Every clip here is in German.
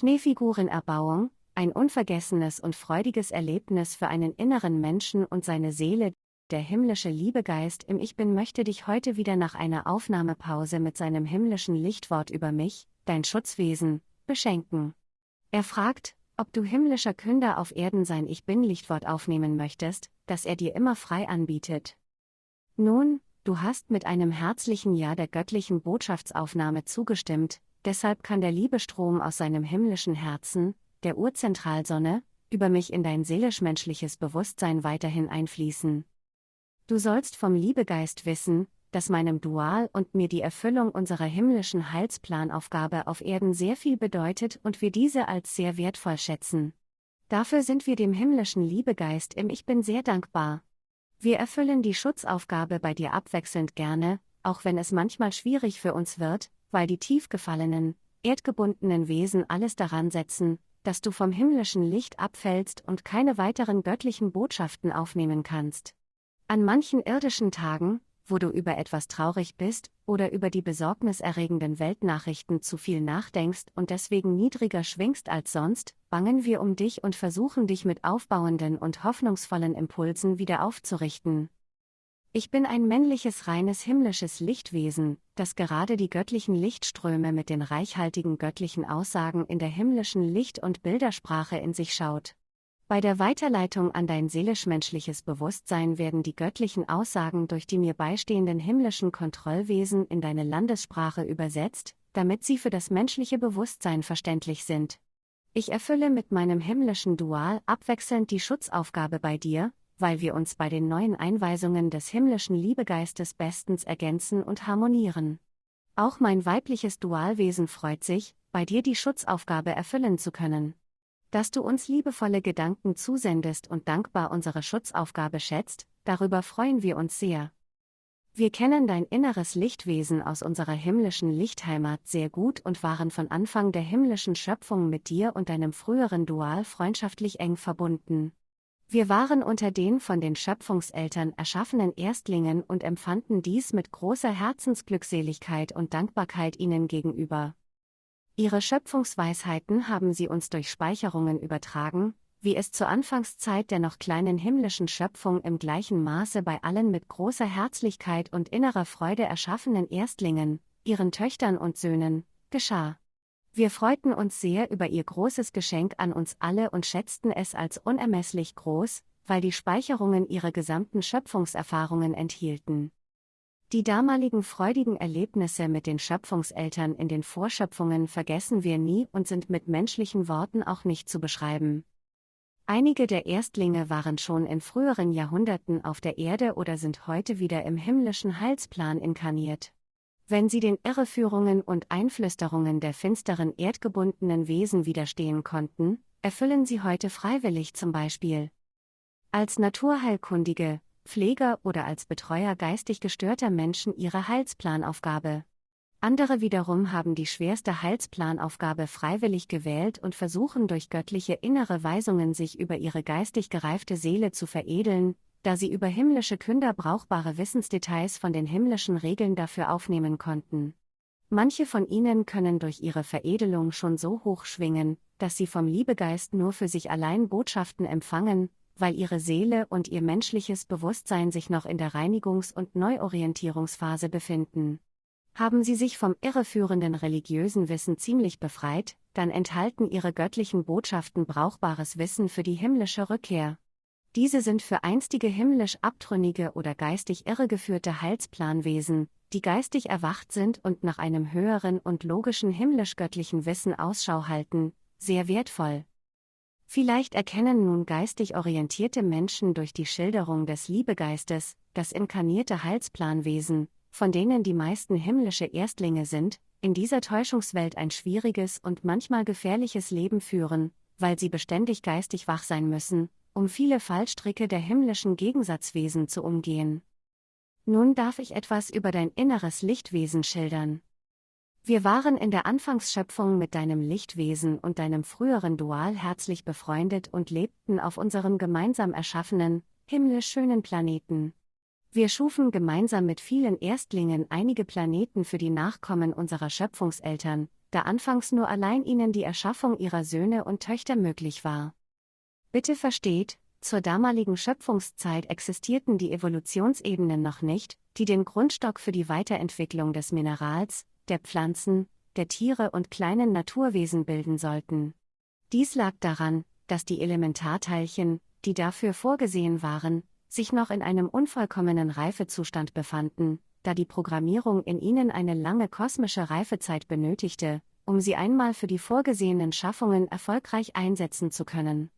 Schneefigurenerbauung, ein unvergessenes und freudiges Erlebnis für einen inneren Menschen und seine Seele, der himmlische Liebegeist im Ich Bin möchte dich heute wieder nach einer Aufnahmepause mit seinem himmlischen Lichtwort über mich, dein Schutzwesen, beschenken. Er fragt, ob du himmlischer Künder auf Erden sein Ich Bin Lichtwort aufnehmen möchtest, das er dir immer frei anbietet. Nun, du hast mit einem herzlichen Ja der göttlichen Botschaftsaufnahme zugestimmt, deshalb kann der Liebestrom aus seinem himmlischen Herzen, der Urzentralsonne, über mich in dein seelisch-menschliches Bewusstsein weiterhin einfließen. Du sollst vom Liebegeist wissen, dass meinem Dual und mir die Erfüllung unserer himmlischen Heilsplanaufgabe auf Erden sehr viel bedeutet und wir diese als sehr wertvoll schätzen. Dafür sind wir dem himmlischen Liebegeist im Ich bin sehr dankbar. Wir erfüllen die Schutzaufgabe bei dir abwechselnd gerne, auch wenn es manchmal schwierig für uns wird, weil die tief gefallenen, erdgebundenen Wesen alles daran setzen, dass du vom himmlischen Licht abfällst und keine weiteren göttlichen Botschaften aufnehmen kannst. An manchen irdischen Tagen, wo du über etwas traurig bist oder über die besorgniserregenden Weltnachrichten zu viel nachdenkst und deswegen niedriger schwingst als sonst, bangen wir um dich und versuchen dich mit aufbauenden und hoffnungsvollen Impulsen wieder aufzurichten. Ich bin ein männliches reines himmlisches Lichtwesen, das gerade die göttlichen Lichtströme mit den reichhaltigen göttlichen Aussagen in der himmlischen Licht- und Bildersprache in sich schaut. Bei der Weiterleitung an dein seelisch-menschliches Bewusstsein werden die göttlichen Aussagen durch die mir beistehenden himmlischen Kontrollwesen in deine Landessprache übersetzt, damit sie für das menschliche Bewusstsein verständlich sind. Ich erfülle mit meinem himmlischen Dual abwechselnd die Schutzaufgabe bei dir, weil wir uns bei den neuen Einweisungen des himmlischen Liebegeistes bestens ergänzen und harmonieren. Auch mein weibliches Dualwesen freut sich, bei dir die Schutzaufgabe erfüllen zu können. Dass du uns liebevolle Gedanken zusendest und dankbar unsere Schutzaufgabe schätzt, darüber freuen wir uns sehr. Wir kennen dein inneres Lichtwesen aus unserer himmlischen Lichtheimat sehr gut und waren von Anfang der himmlischen Schöpfung mit dir und deinem früheren Dual freundschaftlich eng verbunden. Wir waren unter den von den Schöpfungseltern erschaffenen Erstlingen und empfanden dies mit großer Herzensglückseligkeit und Dankbarkeit ihnen gegenüber. Ihre Schöpfungsweisheiten haben sie uns durch Speicherungen übertragen, wie es zur Anfangszeit der noch kleinen himmlischen Schöpfung im gleichen Maße bei allen mit großer Herzlichkeit und innerer Freude erschaffenen Erstlingen, ihren Töchtern und Söhnen, geschah. Wir freuten uns sehr über ihr großes Geschenk an uns alle und schätzten es als unermesslich groß, weil die Speicherungen ihre gesamten Schöpfungserfahrungen enthielten. Die damaligen freudigen Erlebnisse mit den Schöpfungseltern in den Vorschöpfungen vergessen wir nie und sind mit menschlichen Worten auch nicht zu beschreiben. Einige der Erstlinge waren schon in früheren Jahrhunderten auf der Erde oder sind heute wieder im himmlischen Heilsplan inkarniert. Wenn sie den Irreführungen und Einflüsterungen der finsteren erdgebundenen Wesen widerstehen konnten, erfüllen sie heute freiwillig zum Beispiel. Als Naturheilkundige, Pfleger oder als Betreuer geistig gestörter Menschen ihre Heilsplanaufgabe. Andere wiederum haben die schwerste Heilsplanaufgabe freiwillig gewählt und versuchen durch göttliche innere Weisungen sich über ihre geistig gereifte Seele zu veredeln, da sie über himmlische Künder brauchbare Wissensdetails von den himmlischen Regeln dafür aufnehmen konnten. Manche von ihnen können durch ihre Veredelung schon so hoch schwingen, dass sie vom Liebegeist nur für sich allein Botschaften empfangen, weil ihre Seele und ihr menschliches Bewusstsein sich noch in der Reinigungs- und Neuorientierungsphase befinden. Haben sie sich vom irreführenden religiösen Wissen ziemlich befreit, dann enthalten ihre göttlichen Botschaften brauchbares Wissen für die himmlische Rückkehr. Diese sind für einstige himmlisch abtrünnige oder geistig irregeführte Heilsplanwesen, die geistig erwacht sind und nach einem höheren und logischen himmlisch-göttlichen Wissen Ausschau halten, sehr wertvoll. Vielleicht erkennen nun geistig orientierte Menschen durch die Schilderung des Liebegeistes, das inkarnierte Heilsplanwesen, von denen die meisten himmlische Erstlinge sind, in dieser Täuschungswelt ein schwieriges und manchmal gefährliches Leben führen, weil sie beständig geistig wach sein müssen, um viele Fallstricke der himmlischen Gegensatzwesen zu umgehen. Nun darf ich etwas über dein inneres Lichtwesen schildern. Wir waren in der Anfangsschöpfung mit deinem Lichtwesen und deinem früheren Dual herzlich befreundet und lebten auf unserem gemeinsam erschaffenen, himmlisch schönen Planeten. Wir schufen gemeinsam mit vielen Erstlingen einige Planeten für die Nachkommen unserer Schöpfungseltern, da anfangs nur allein ihnen die Erschaffung ihrer Söhne und Töchter möglich war. Bitte versteht, zur damaligen Schöpfungszeit existierten die Evolutionsebenen noch nicht, die den Grundstock für die Weiterentwicklung des Minerals, der Pflanzen, der Tiere und kleinen Naturwesen bilden sollten. Dies lag daran, dass die Elementarteilchen, die dafür vorgesehen waren, sich noch in einem unvollkommenen Reifezustand befanden, da die Programmierung in ihnen eine lange kosmische Reifezeit benötigte, um sie einmal für die vorgesehenen Schaffungen erfolgreich einsetzen zu können.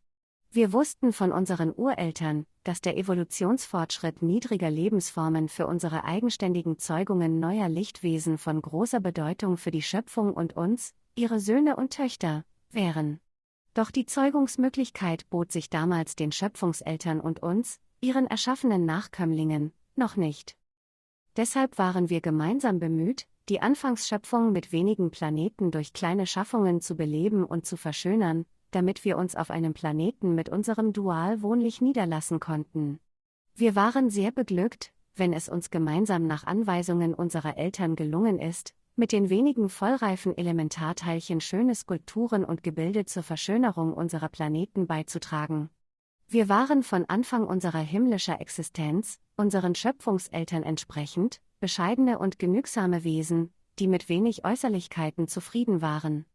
Wir wussten von unseren Ureltern, dass der Evolutionsfortschritt niedriger Lebensformen für unsere eigenständigen Zeugungen neuer Lichtwesen von großer Bedeutung für die Schöpfung und uns, ihre Söhne und Töchter, wären. Doch die Zeugungsmöglichkeit bot sich damals den Schöpfungseltern und uns, ihren erschaffenen Nachkömmlingen, noch nicht. Deshalb waren wir gemeinsam bemüht, die Anfangsschöpfung mit wenigen Planeten durch kleine Schaffungen zu beleben und zu verschönern, damit wir uns auf einem Planeten mit unserem Dualwohnlich niederlassen konnten. Wir waren sehr beglückt, wenn es uns gemeinsam nach Anweisungen unserer Eltern gelungen ist, mit den wenigen vollreifen Elementarteilchen schöne Skulpturen und Gebilde zur Verschönerung unserer Planeten beizutragen. Wir waren von Anfang unserer himmlischer Existenz, unseren Schöpfungseltern entsprechend, bescheidene und genügsame Wesen, die mit wenig Äußerlichkeiten zufrieden waren.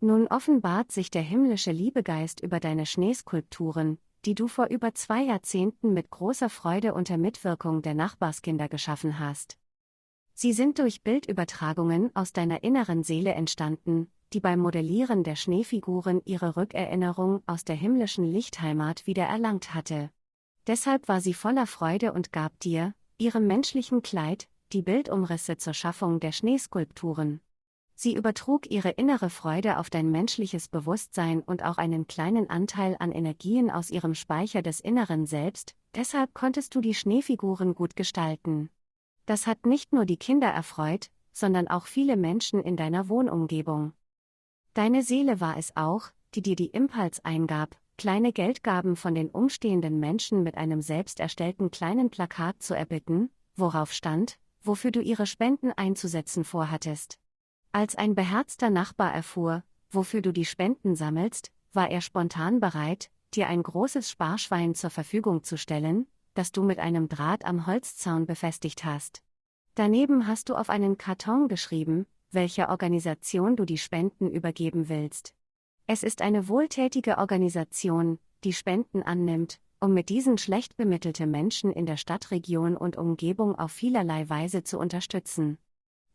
Nun offenbart sich der himmlische Liebegeist über deine Schneeskulpturen, die du vor über zwei Jahrzehnten mit großer Freude unter Mitwirkung der Nachbarskinder geschaffen hast. Sie sind durch Bildübertragungen aus deiner inneren Seele entstanden, die beim Modellieren der Schneefiguren ihre Rückerinnerung aus der himmlischen Lichtheimat wieder erlangt hatte. Deshalb war sie voller Freude und gab dir, ihrem menschlichen Kleid, die Bildumrisse zur Schaffung der Schneeskulpturen. Sie übertrug ihre innere Freude auf dein menschliches Bewusstsein und auch einen kleinen Anteil an Energien aus ihrem Speicher des Inneren selbst, deshalb konntest du die Schneefiguren gut gestalten. Das hat nicht nur die Kinder erfreut, sondern auch viele Menschen in deiner Wohnumgebung. Deine Seele war es auch, die dir die Impuls eingab, kleine Geldgaben von den umstehenden Menschen mit einem selbst erstellten kleinen Plakat zu erbitten, worauf stand, wofür du ihre Spenden einzusetzen vorhattest. Als ein beherzter Nachbar erfuhr, wofür du die Spenden sammelst, war er spontan bereit, dir ein großes Sparschwein zur Verfügung zu stellen, das du mit einem Draht am Holzzaun befestigt hast. Daneben hast du auf einen Karton geschrieben, welcher Organisation du die Spenden übergeben willst. Es ist eine wohltätige Organisation, die Spenden annimmt, um mit diesen schlecht bemittelte Menschen in der Stadtregion und Umgebung auf vielerlei Weise zu unterstützen.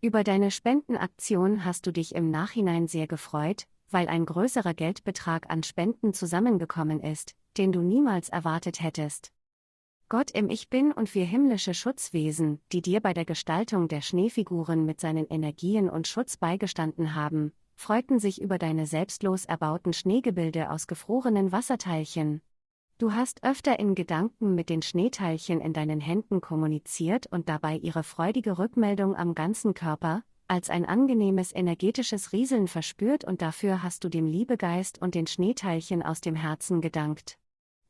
Über deine Spendenaktion hast du dich im Nachhinein sehr gefreut, weil ein größerer Geldbetrag an Spenden zusammengekommen ist, den du niemals erwartet hättest. Gott im Ich Bin und wir himmlische Schutzwesen, die dir bei der Gestaltung der Schneefiguren mit seinen Energien und Schutz beigestanden haben, freuten sich über deine selbstlos erbauten Schneegebilde aus gefrorenen Wasserteilchen. Du hast öfter in Gedanken mit den Schneeteilchen in deinen Händen kommuniziert und dabei ihre freudige Rückmeldung am ganzen Körper, als ein angenehmes energetisches Rieseln verspürt und dafür hast du dem Liebegeist und den Schneeteilchen aus dem Herzen gedankt.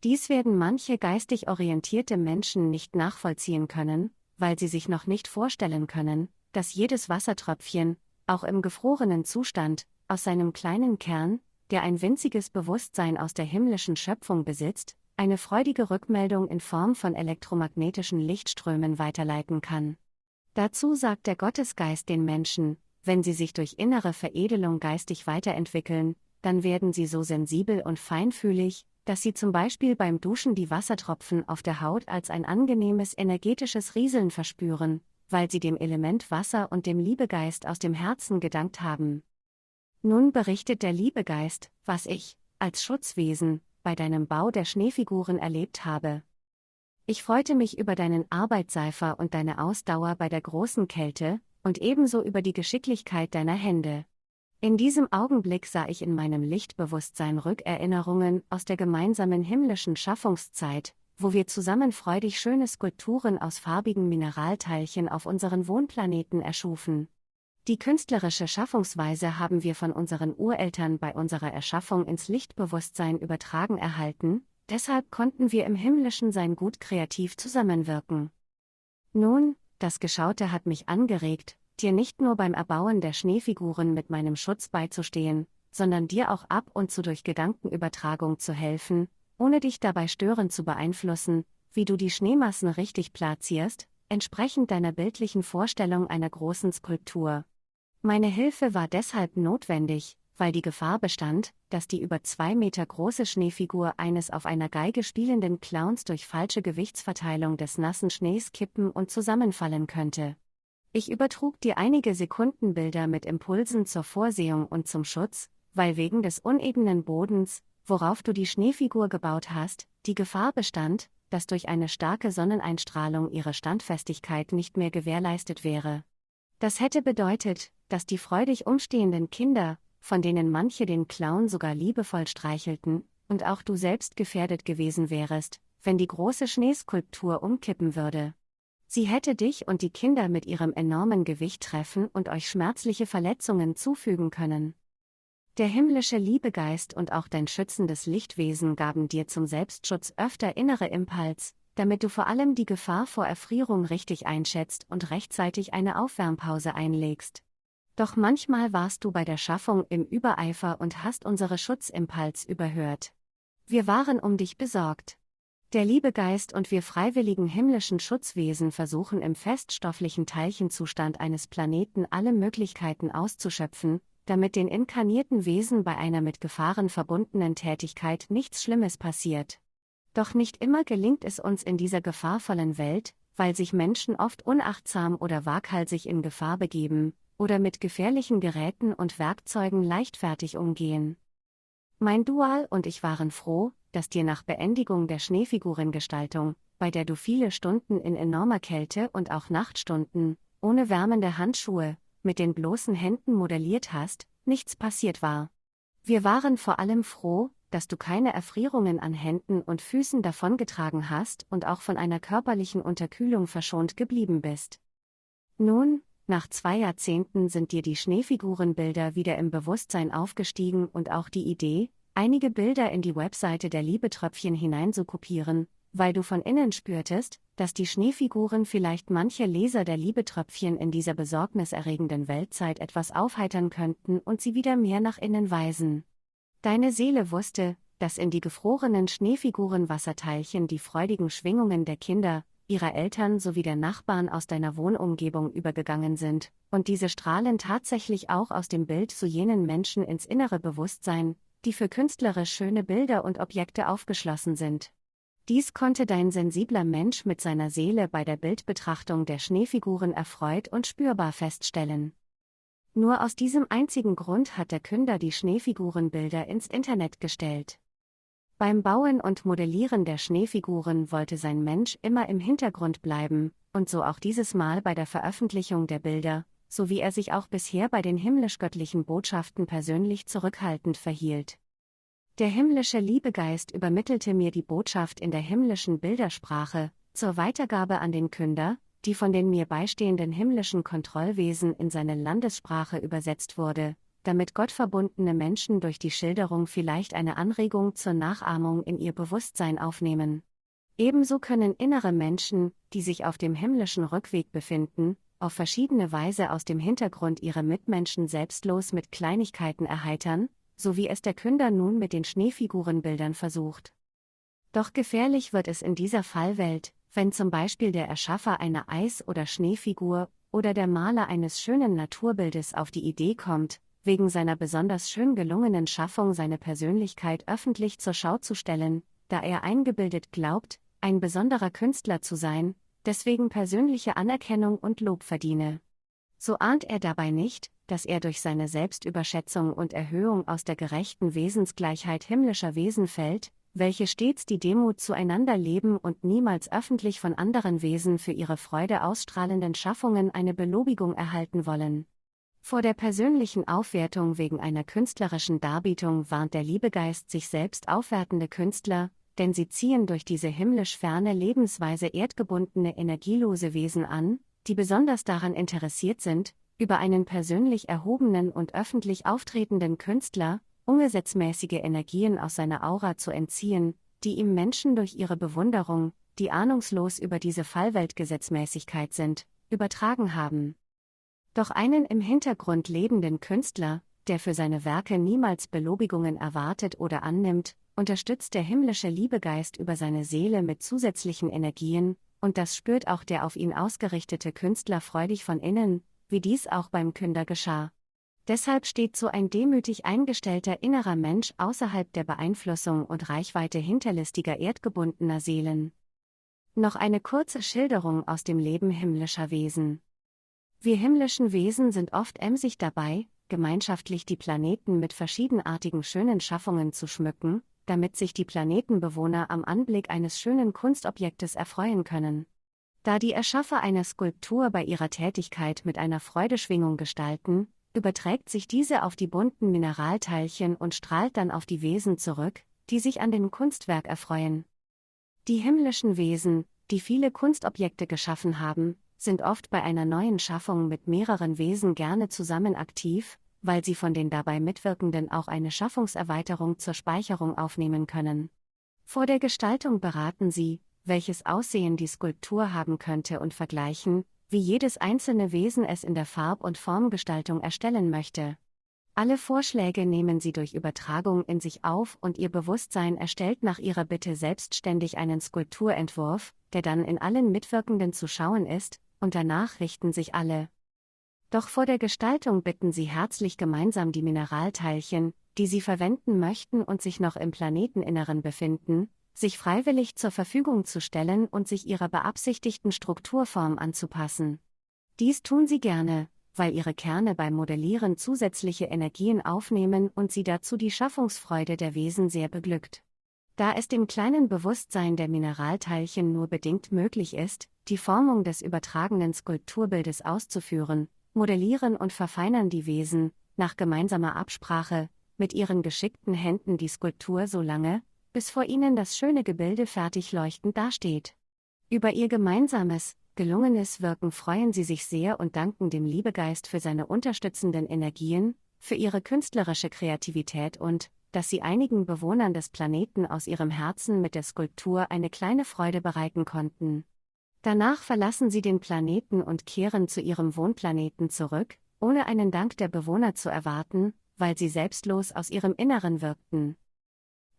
Dies werden manche geistig orientierte Menschen nicht nachvollziehen können, weil sie sich noch nicht vorstellen können, dass jedes Wassertröpfchen, auch im gefrorenen Zustand, aus seinem kleinen Kern, der ein winziges Bewusstsein aus der himmlischen Schöpfung besitzt, eine freudige Rückmeldung in Form von elektromagnetischen Lichtströmen weiterleiten kann. Dazu sagt der Gottesgeist den Menschen, wenn sie sich durch innere Veredelung geistig weiterentwickeln, dann werden sie so sensibel und feinfühlig, dass sie zum Beispiel beim Duschen die Wassertropfen auf der Haut als ein angenehmes energetisches Rieseln verspüren, weil sie dem Element Wasser und dem Liebegeist aus dem Herzen gedankt haben. Nun berichtet der Liebegeist, was ich, als Schutzwesen, bei deinem Bau der Schneefiguren erlebt habe. Ich freute mich über deinen Arbeitseifer und deine Ausdauer bei der großen Kälte, und ebenso über die Geschicklichkeit deiner Hände. In diesem Augenblick sah ich in meinem Lichtbewusstsein Rückerinnerungen aus der gemeinsamen himmlischen Schaffungszeit, wo wir zusammen freudig schöne Skulpturen aus farbigen Mineralteilchen auf unseren Wohnplaneten erschufen. Die künstlerische Schaffungsweise haben wir von unseren Ureltern bei unserer Erschaffung ins Lichtbewusstsein übertragen erhalten, deshalb konnten wir im himmlischen Sein gut kreativ zusammenwirken. Nun, das Geschaute hat mich angeregt, dir nicht nur beim Erbauen der Schneefiguren mit meinem Schutz beizustehen, sondern dir auch ab und zu durch Gedankenübertragung zu helfen, ohne dich dabei störend zu beeinflussen, wie du die Schneemassen richtig platzierst, entsprechend deiner bildlichen Vorstellung einer großen Skulptur. Meine Hilfe war deshalb notwendig, weil die Gefahr bestand, dass die über zwei Meter große Schneefigur eines auf einer Geige spielenden Clowns durch falsche Gewichtsverteilung des nassen Schnees kippen und zusammenfallen könnte. Ich übertrug dir einige Sekundenbilder mit Impulsen zur Vorsehung und zum Schutz, weil wegen des unebenen Bodens, worauf du die Schneefigur gebaut hast, die Gefahr bestand, dass durch eine starke Sonneneinstrahlung ihre Standfestigkeit nicht mehr gewährleistet wäre. Das hätte bedeutet, dass die freudig umstehenden Kinder, von denen manche den Clown sogar liebevoll streichelten, und auch du selbst gefährdet gewesen wärest, wenn die große Schneeskulptur umkippen würde. Sie hätte dich und die Kinder mit ihrem enormen Gewicht treffen und euch schmerzliche Verletzungen zufügen können. Der himmlische Liebegeist und auch dein schützendes Lichtwesen gaben dir zum Selbstschutz öfter innere Impuls, damit du vor allem die Gefahr vor Erfrierung richtig einschätzt und rechtzeitig eine Aufwärmpause einlegst. Doch manchmal warst du bei der Schaffung im Übereifer und hast unsere Schutzimpuls überhört. Wir waren um dich besorgt. Der Liebegeist und wir freiwilligen himmlischen Schutzwesen versuchen im feststofflichen Teilchenzustand eines Planeten alle Möglichkeiten auszuschöpfen, damit den inkarnierten Wesen bei einer mit Gefahren verbundenen Tätigkeit nichts Schlimmes passiert. Doch nicht immer gelingt es uns in dieser gefahrvollen Welt, weil sich Menschen oft unachtsam oder waghalsig in Gefahr begeben, oder mit gefährlichen Geräten und Werkzeugen leichtfertig umgehen. Mein Dual und ich waren froh, dass dir nach Beendigung der Schneefigurengestaltung, bei der du viele Stunden in enormer Kälte und auch Nachtstunden, ohne wärmende Handschuhe, mit den bloßen Händen modelliert hast, nichts passiert war. Wir waren vor allem froh, dass du keine Erfrierungen an Händen und Füßen davongetragen hast und auch von einer körperlichen Unterkühlung verschont geblieben bist. Nun, nach zwei Jahrzehnten sind dir die Schneefigurenbilder wieder im Bewusstsein aufgestiegen und auch die Idee, einige Bilder in die Webseite der Liebetröpfchen hineinzukopieren, weil du von innen spürtest, dass die Schneefiguren vielleicht manche Leser der Liebetröpfchen in dieser besorgniserregenden Weltzeit etwas aufheitern könnten und sie wieder mehr nach innen weisen. Deine Seele wusste, dass in die gefrorenen Schneefiguren Wasserteilchen die freudigen Schwingungen der Kinder, ihrer Eltern sowie der Nachbarn aus deiner Wohnumgebung übergegangen sind, und diese strahlen tatsächlich auch aus dem Bild zu jenen Menschen ins innere Bewusstsein, die für künstlerisch schöne Bilder und Objekte aufgeschlossen sind. Dies konnte dein sensibler Mensch mit seiner Seele bei der Bildbetrachtung der Schneefiguren erfreut und spürbar feststellen. Nur aus diesem einzigen Grund hat der Künder die Schneefigurenbilder ins Internet gestellt. Beim Bauen und Modellieren der Schneefiguren wollte sein Mensch immer im Hintergrund bleiben, und so auch dieses Mal bei der Veröffentlichung der Bilder, so wie er sich auch bisher bei den himmlisch-göttlichen Botschaften persönlich zurückhaltend verhielt. Der himmlische Liebegeist übermittelte mir die Botschaft in der himmlischen Bildersprache, zur Weitergabe an den Künder, die von den mir beistehenden himmlischen Kontrollwesen in seine Landessprache übersetzt wurde, damit gottverbundene Menschen durch die Schilderung vielleicht eine Anregung zur Nachahmung in ihr Bewusstsein aufnehmen. Ebenso können innere Menschen, die sich auf dem himmlischen Rückweg befinden, auf verschiedene Weise aus dem Hintergrund ihre Mitmenschen selbstlos mit Kleinigkeiten erheitern, so wie es der Künder nun mit den Schneefigurenbildern versucht. Doch gefährlich wird es in dieser Fallwelt, wenn zum Beispiel der Erschaffer einer Eis- oder Schneefigur oder der Maler eines schönen Naturbildes auf die Idee kommt, wegen seiner besonders schön gelungenen Schaffung seine Persönlichkeit öffentlich zur Schau zu stellen, da er eingebildet glaubt, ein besonderer Künstler zu sein, deswegen persönliche Anerkennung und Lob verdiene. So ahnt er dabei nicht, dass er durch seine Selbstüberschätzung und Erhöhung aus der gerechten Wesensgleichheit himmlischer Wesen fällt, welche stets die Demut zueinander leben und niemals öffentlich von anderen Wesen für ihre Freude ausstrahlenden Schaffungen eine Belobigung erhalten wollen. Vor der persönlichen Aufwertung wegen einer künstlerischen Darbietung warnt der Liebegeist sich selbst aufwertende Künstler, denn sie ziehen durch diese himmlisch ferne Lebensweise erdgebundene energielose Wesen an, die besonders daran interessiert sind, über einen persönlich erhobenen und öffentlich auftretenden Künstler, ungesetzmäßige Energien aus seiner Aura zu entziehen, die ihm Menschen durch ihre Bewunderung, die ahnungslos über diese Fallweltgesetzmäßigkeit sind, übertragen haben. Doch einen im Hintergrund lebenden Künstler, der für seine Werke niemals Belobigungen erwartet oder annimmt, unterstützt der himmlische Liebegeist über seine Seele mit zusätzlichen Energien, und das spürt auch der auf ihn ausgerichtete Künstler freudig von innen, wie dies auch beim Künder geschah. Deshalb steht so ein demütig eingestellter innerer Mensch außerhalb der Beeinflussung und Reichweite hinterlistiger erdgebundener Seelen. Noch eine kurze Schilderung aus dem Leben himmlischer Wesen. Wir himmlischen Wesen sind oft emsig dabei, gemeinschaftlich die Planeten mit verschiedenartigen schönen Schaffungen zu schmücken, damit sich die Planetenbewohner am Anblick eines schönen Kunstobjektes erfreuen können. Da die Erschaffer einer Skulptur bei ihrer Tätigkeit mit einer Freudeschwingung gestalten, überträgt sich diese auf die bunten Mineralteilchen und strahlt dann auf die Wesen zurück, die sich an dem Kunstwerk erfreuen. Die himmlischen Wesen, die viele Kunstobjekte geschaffen haben, sind oft bei einer neuen Schaffung mit mehreren Wesen gerne zusammen aktiv, weil sie von den dabei Mitwirkenden auch eine Schaffungserweiterung zur Speicherung aufnehmen können. Vor der Gestaltung beraten sie, welches Aussehen die Skulptur haben könnte und vergleichen, wie jedes einzelne Wesen es in der Farb- und Formgestaltung erstellen möchte. Alle Vorschläge nehmen sie durch Übertragung in sich auf und ihr Bewusstsein erstellt nach ihrer Bitte selbstständig einen Skulpturentwurf, der dann in allen Mitwirkenden zu schauen ist, und danach richten sich alle. Doch vor der Gestaltung bitten sie herzlich gemeinsam die Mineralteilchen, die sie verwenden möchten und sich noch im Planeteninneren befinden, sich freiwillig zur Verfügung zu stellen und sich ihrer beabsichtigten Strukturform anzupassen. Dies tun sie gerne, weil ihre Kerne beim Modellieren zusätzliche Energien aufnehmen und sie dazu die Schaffungsfreude der Wesen sehr beglückt. Da es dem kleinen Bewusstsein der Mineralteilchen nur bedingt möglich ist, die Formung des übertragenen Skulpturbildes auszuführen, modellieren und verfeinern die Wesen, nach gemeinsamer Absprache, mit ihren geschickten Händen die Skulptur so lange, bis vor ihnen das schöne Gebilde fertig leuchtend dasteht. Über ihr gemeinsames, gelungenes Wirken freuen sie sich sehr und danken dem Liebegeist für seine unterstützenden Energien, für ihre künstlerische Kreativität und, dass sie einigen Bewohnern des Planeten aus ihrem Herzen mit der Skulptur eine kleine Freude bereiten konnten. Danach verlassen sie den Planeten und kehren zu ihrem Wohnplaneten zurück, ohne einen Dank der Bewohner zu erwarten, weil sie selbstlos aus ihrem Inneren wirkten.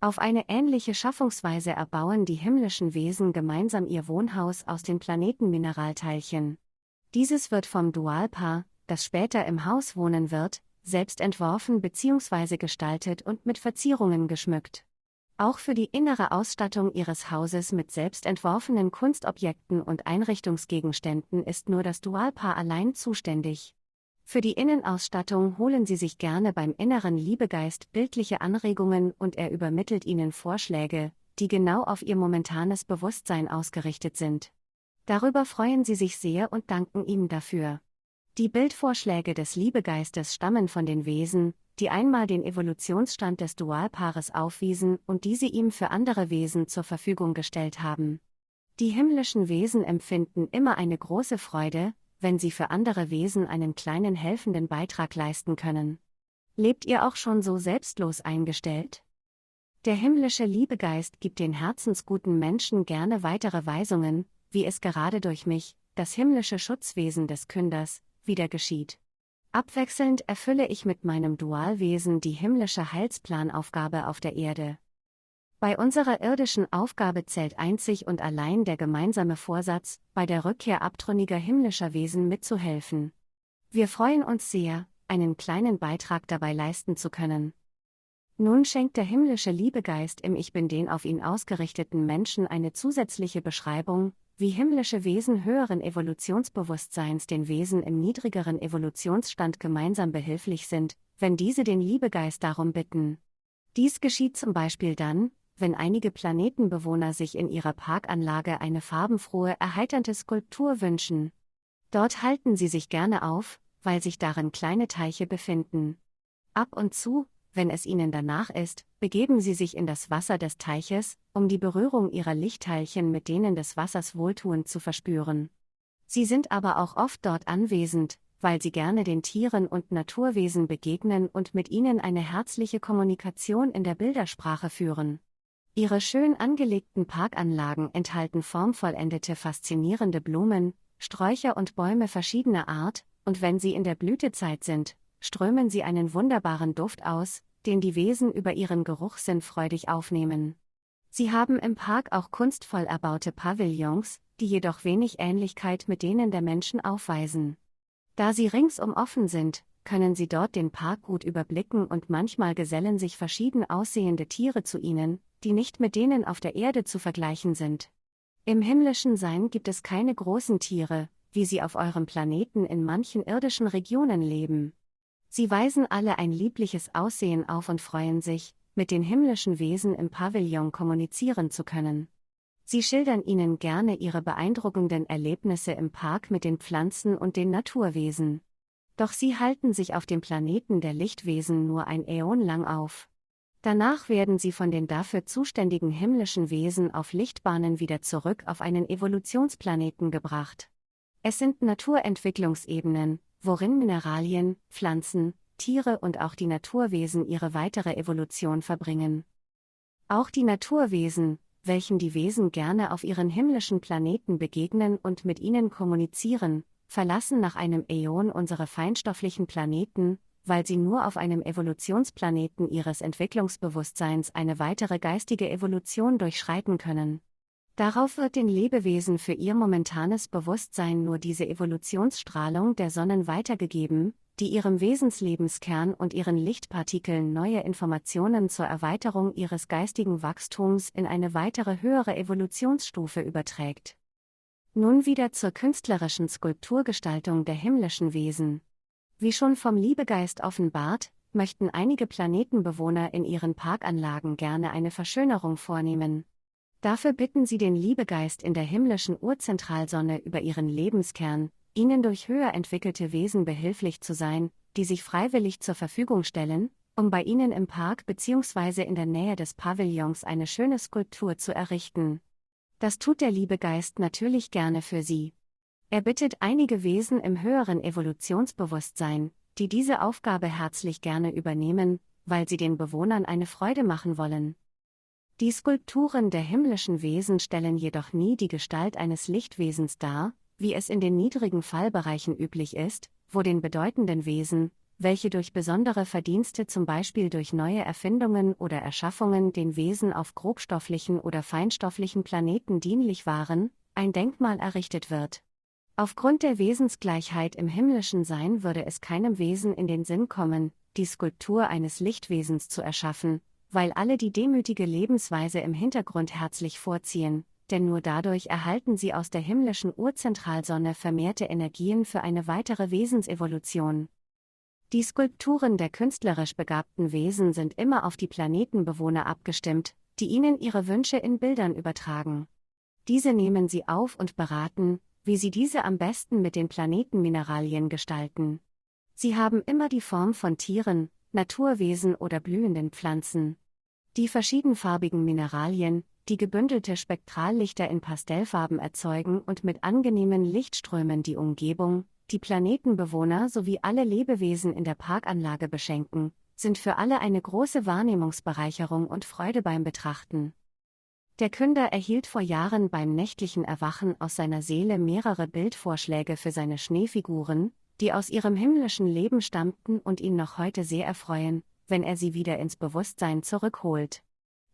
Auf eine ähnliche Schaffungsweise erbauen die himmlischen Wesen gemeinsam ihr Wohnhaus aus den Planetenmineralteilchen. Dieses wird vom Dualpaar, das später im Haus wohnen wird, selbst entworfen bzw. gestaltet und mit Verzierungen geschmückt. Auch für die innere Ausstattung ihres Hauses mit selbst entworfenen Kunstobjekten und Einrichtungsgegenständen ist nur das Dualpaar allein zuständig. Für die Innenausstattung holen sie sich gerne beim inneren Liebegeist bildliche Anregungen und er übermittelt ihnen Vorschläge, die genau auf ihr momentanes Bewusstsein ausgerichtet sind. Darüber freuen sie sich sehr und danken ihm dafür. Die Bildvorschläge des Liebegeistes stammen von den Wesen, die einmal den Evolutionsstand des Dualpaares aufwiesen und diese ihm für andere Wesen zur Verfügung gestellt haben. Die himmlischen Wesen empfinden immer eine große Freude, wenn sie für andere Wesen einen kleinen helfenden Beitrag leisten können. Lebt ihr auch schon so selbstlos eingestellt? Der himmlische Liebegeist gibt den herzensguten Menschen gerne weitere Weisungen, wie es gerade durch mich, das himmlische Schutzwesen des Künders, wieder geschieht. Abwechselnd erfülle ich mit meinem Dualwesen die himmlische Heilsplanaufgabe auf der Erde. Bei unserer irdischen Aufgabe zählt einzig und allein der gemeinsame Vorsatz, bei der Rückkehr abtrünniger himmlischer Wesen mitzuhelfen. Wir freuen uns sehr, einen kleinen Beitrag dabei leisten zu können. Nun schenkt der himmlische Liebegeist im Ich bin den auf ihn ausgerichteten Menschen eine zusätzliche Beschreibung, wie himmlische Wesen höheren Evolutionsbewusstseins den Wesen im niedrigeren Evolutionsstand gemeinsam behilflich sind, wenn diese den Liebegeist darum bitten. Dies geschieht zum Beispiel dann, wenn einige Planetenbewohner sich in ihrer Parkanlage eine farbenfrohe, erheiternde Skulptur wünschen. Dort halten sie sich gerne auf, weil sich darin kleine Teiche befinden. Ab und zu, wenn es ihnen danach ist, begeben sie sich in das Wasser des Teiches, um die Berührung ihrer Lichtteilchen mit denen des Wassers wohltuend zu verspüren. Sie sind aber auch oft dort anwesend, weil sie gerne den Tieren und Naturwesen begegnen und mit ihnen eine herzliche Kommunikation in der Bildersprache führen. Ihre schön angelegten Parkanlagen enthalten formvollendete faszinierende Blumen, Sträucher und Bäume verschiedener Art, und wenn sie in der Blütezeit sind, strömen sie einen wunderbaren Duft aus, den die Wesen über ihren Geruchssinn freudig aufnehmen. Sie haben im Park auch kunstvoll erbaute Pavillons, die jedoch wenig Ähnlichkeit mit denen der Menschen aufweisen. Da sie ringsum offen sind, können sie dort den Park gut überblicken und manchmal gesellen sich verschieden aussehende Tiere zu ihnen, die nicht mit denen auf der Erde zu vergleichen sind. Im himmlischen Sein gibt es keine großen Tiere, wie sie auf eurem Planeten in manchen irdischen Regionen leben. Sie weisen alle ein liebliches Aussehen auf und freuen sich, mit den himmlischen Wesen im Pavillon kommunizieren zu können. Sie schildern ihnen gerne ihre beeindruckenden Erlebnisse im Park mit den Pflanzen und den Naturwesen. Doch sie halten sich auf dem Planeten der Lichtwesen nur ein Äon lang auf. Danach werden sie von den dafür zuständigen himmlischen Wesen auf Lichtbahnen wieder zurück auf einen Evolutionsplaneten gebracht. Es sind Naturentwicklungsebenen, worin Mineralien, Pflanzen, Tiere und auch die Naturwesen ihre weitere Evolution verbringen. Auch die Naturwesen, welchen die Wesen gerne auf ihren himmlischen Planeten begegnen und mit ihnen kommunizieren, verlassen nach einem Äon unsere feinstofflichen Planeten, weil sie nur auf einem Evolutionsplaneten ihres Entwicklungsbewusstseins eine weitere geistige Evolution durchschreiten können. Darauf wird den Lebewesen für ihr momentanes Bewusstsein nur diese Evolutionsstrahlung der Sonnen weitergegeben, die ihrem Wesenslebenskern und ihren Lichtpartikeln neue Informationen zur Erweiterung ihres geistigen Wachstums in eine weitere höhere Evolutionsstufe überträgt. Nun wieder zur künstlerischen Skulpturgestaltung der himmlischen Wesen. Wie schon vom Liebegeist offenbart, möchten einige Planetenbewohner in ihren Parkanlagen gerne eine Verschönerung vornehmen. Dafür bitten sie den Liebegeist in der himmlischen Urzentralsonne über ihren Lebenskern, ihnen durch höher entwickelte Wesen behilflich zu sein, die sich freiwillig zur Verfügung stellen, um bei ihnen im Park bzw. in der Nähe des Pavillons eine schöne Skulptur zu errichten. Das tut der Liebegeist natürlich gerne für sie. Er bittet einige Wesen im höheren Evolutionsbewusstsein, die diese Aufgabe herzlich gerne übernehmen, weil sie den Bewohnern eine Freude machen wollen. Die Skulpturen der himmlischen Wesen stellen jedoch nie die Gestalt eines Lichtwesens dar, wie es in den niedrigen Fallbereichen üblich ist, wo den bedeutenden Wesen, welche durch besondere Verdienste zum Beispiel durch neue Erfindungen oder Erschaffungen den Wesen auf grobstofflichen oder feinstofflichen Planeten dienlich waren, ein Denkmal errichtet wird. Aufgrund der Wesensgleichheit im himmlischen Sein würde es keinem Wesen in den Sinn kommen, die Skulptur eines Lichtwesens zu erschaffen, weil alle die demütige Lebensweise im Hintergrund herzlich vorziehen, denn nur dadurch erhalten sie aus der himmlischen Urzentralsonne vermehrte Energien für eine weitere Wesensevolution. Die Skulpturen der künstlerisch begabten Wesen sind immer auf die Planetenbewohner abgestimmt, die ihnen ihre Wünsche in Bildern übertragen. Diese nehmen sie auf und beraten, wie sie diese am besten mit den Planetenmineralien gestalten. Sie haben immer die Form von Tieren, Naturwesen oder blühenden Pflanzen. Die verschiedenfarbigen Mineralien, die gebündelte Spektrallichter in Pastellfarben erzeugen und mit angenehmen Lichtströmen die Umgebung, die Planetenbewohner sowie alle Lebewesen in der Parkanlage beschenken, sind für alle eine große Wahrnehmungsbereicherung und Freude beim Betrachten. Der Künder erhielt vor Jahren beim nächtlichen Erwachen aus seiner Seele mehrere Bildvorschläge für seine Schneefiguren, die aus ihrem himmlischen Leben stammten und ihn noch heute sehr erfreuen, wenn er sie wieder ins Bewusstsein zurückholt.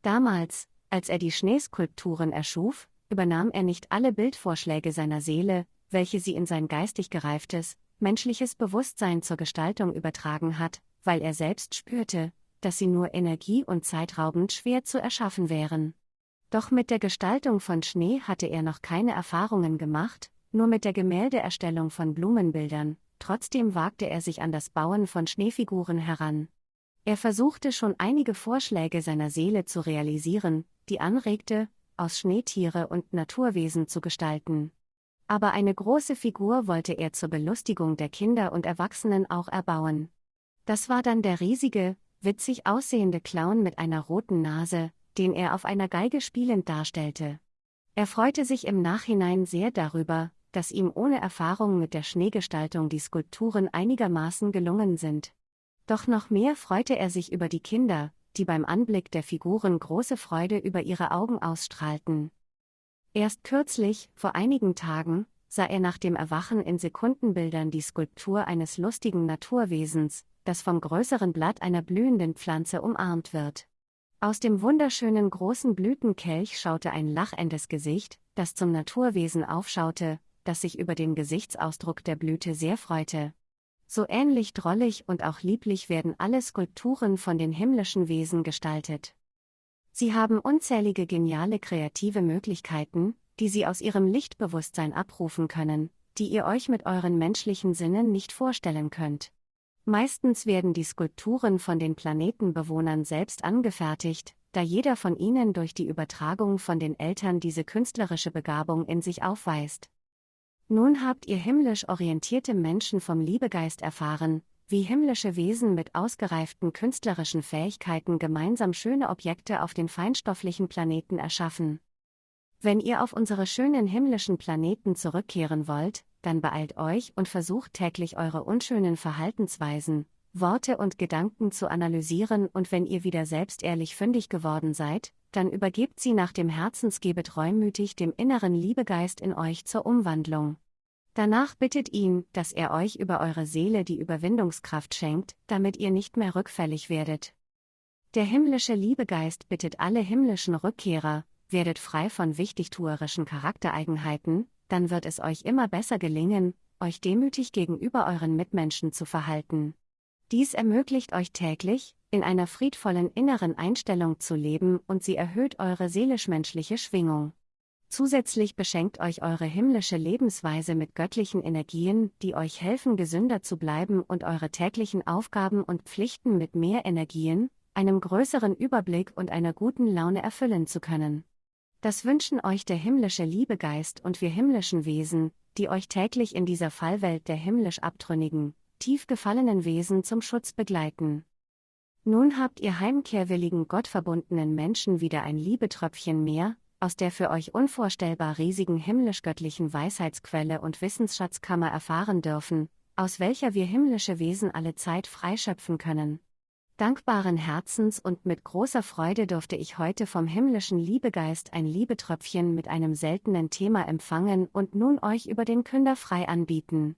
Damals, als er die Schneeskulpturen erschuf, übernahm er nicht alle Bildvorschläge seiner Seele, welche sie in sein geistig gereiftes, menschliches Bewusstsein zur Gestaltung übertragen hat, weil er selbst spürte, dass sie nur energie- und zeitraubend schwer zu erschaffen wären. Doch mit der Gestaltung von Schnee hatte er noch keine Erfahrungen gemacht, nur mit der Gemäldeerstellung von Blumenbildern, trotzdem wagte er sich an das Bauen von Schneefiguren heran. Er versuchte schon einige Vorschläge seiner Seele zu realisieren, die anregte, aus Schneetiere und Naturwesen zu gestalten. Aber eine große Figur wollte er zur Belustigung der Kinder und Erwachsenen auch erbauen. Das war dann der riesige, witzig aussehende Clown mit einer roten Nase, den er auf einer Geige spielend darstellte. Er freute sich im Nachhinein sehr darüber, dass ihm ohne Erfahrung mit der Schneegestaltung die Skulpturen einigermaßen gelungen sind. Doch noch mehr freute er sich über die Kinder, die beim Anblick der Figuren große Freude über ihre Augen ausstrahlten. Erst kürzlich, vor einigen Tagen, sah er nach dem Erwachen in Sekundenbildern die Skulptur eines lustigen Naturwesens, das vom größeren Blatt einer blühenden Pflanze umarmt wird. Aus dem wunderschönen großen Blütenkelch schaute ein lachendes Gesicht, das zum Naturwesen aufschaute, das sich über den Gesichtsausdruck der Blüte sehr freute. So ähnlich drollig und auch lieblich werden alle Skulpturen von den himmlischen Wesen gestaltet. Sie haben unzählige geniale kreative Möglichkeiten, die Sie aus Ihrem Lichtbewusstsein abrufen können, die ihr euch mit euren menschlichen Sinnen nicht vorstellen könnt. Meistens werden die Skulpturen von den Planetenbewohnern selbst angefertigt, da jeder von ihnen durch die Übertragung von den Eltern diese künstlerische Begabung in sich aufweist. Nun habt ihr himmlisch orientierte Menschen vom Liebegeist erfahren, wie himmlische Wesen mit ausgereiften künstlerischen Fähigkeiten gemeinsam schöne Objekte auf den feinstofflichen Planeten erschaffen. Wenn ihr auf unsere schönen himmlischen Planeten zurückkehren wollt, dann beeilt euch und versucht täglich eure unschönen Verhaltensweisen, Worte und Gedanken zu analysieren und wenn ihr wieder selbst ehrlich fündig geworden seid, dann übergebt sie nach dem Herzensgebet reumütig dem inneren Liebegeist in euch zur Umwandlung. Danach bittet ihn, dass er euch über eure Seele die Überwindungskraft schenkt, damit ihr nicht mehr rückfällig werdet. Der himmlische Liebegeist bittet alle himmlischen Rückkehrer, werdet frei von wichtigtuerischen Charaktereigenheiten, dann wird es euch immer besser gelingen, euch demütig gegenüber euren Mitmenschen zu verhalten. Dies ermöglicht euch täglich, in einer friedvollen inneren Einstellung zu leben und sie erhöht eure seelisch-menschliche Schwingung. Zusätzlich beschenkt euch eure himmlische Lebensweise mit göttlichen Energien, die euch helfen, gesünder zu bleiben und eure täglichen Aufgaben und Pflichten mit mehr Energien, einem größeren Überblick und einer guten Laune erfüllen zu können. Das wünschen euch der himmlische Liebegeist und wir himmlischen Wesen, die euch täglich in dieser Fallwelt der himmlisch abtrünnigen, tief gefallenen Wesen zum Schutz begleiten. Nun habt ihr heimkehrwilligen gottverbundenen Menschen wieder ein Liebetröpfchen mehr, aus der für euch unvorstellbar riesigen himmlisch-göttlichen Weisheitsquelle und Wissensschatzkammer erfahren dürfen, aus welcher wir himmlische Wesen alle Zeit freischöpfen können. Dankbaren Herzens und mit großer Freude durfte ich heute vom himmlischen Liebegeist ein Liebetröpfchen mit einem seltenen Thema empfangen und nun euch über den Künder frei anbieten.